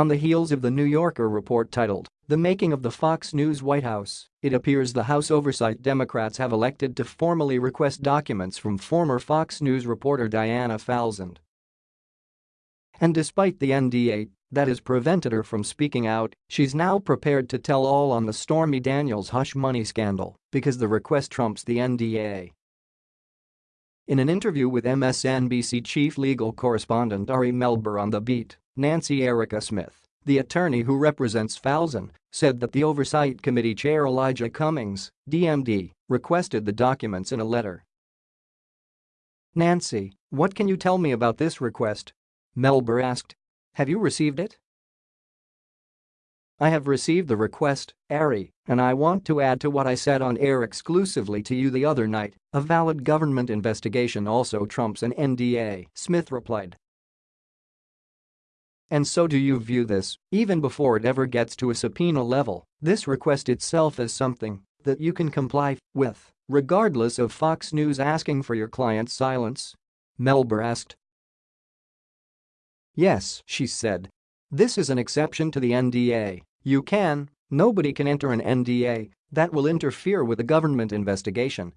On the heels of the New Yorker report titled, The Making of the Fox News White House, it appears the House Oversight Democrats have elected to formally request documents from former Fox News reporter Diana Falzone. And despite the NDA that has prevented her from speaking out, she's now prepared to tell all on the Stormy Daniels hush money scandal because the request trumps the NDA. In an interview with MSNBC chief legal correspondent Ari Melber on The Beat, Nancy Erica Smith, the attorney who represents Falzone, said that the Oversight Committee Chair Elijah Cummings, DMD, requested the documents in a letter. Nancy, what can you tell me about this request? Melber asked. Have you received it? I have received the request, Ari, and I want to add to what I said on air exclusively to you the other night, a valid government investigation also trumps an NDA, Smith replied. And so do you view this, even before it ever gets to a subpoena level, this request itself as something that you can comply with, regardless of Fox News asking for your client's silence? Melber asked. Yes, she said. This is an exception to the NDA. You can, nobody can enter an NDA that will interfere with a government investigation